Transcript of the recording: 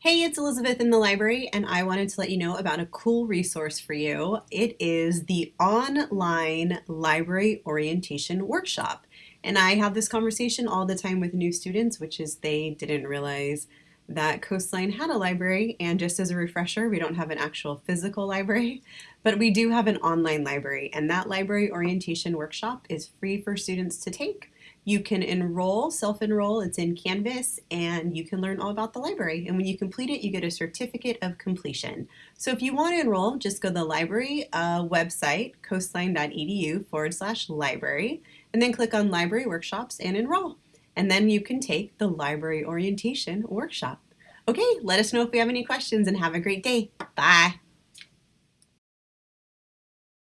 Hey, it's Elizabeth in the library, and I wanted to let you know about a cool resource for you. It is the online library orientation workshop. And I have this conversation all the time with new students, which is they didn't realize that Coastline had a library. And just as a refresher, we don't have an actual physical library, but we do have an online library. And that library orientation workshop is free for students to take. You can enroll, self-enroll, it's in Canvas, and you can learn all about the library. And when you complete it, you get a certificate of completion. So if you want to enroll, just go to the library uh, website, coastline.edu forward slash library, and then click on Library Workshops and enroll. And then you can take the library orientation workshop. Okay, let us know if you have any questions and have a great day. Bye.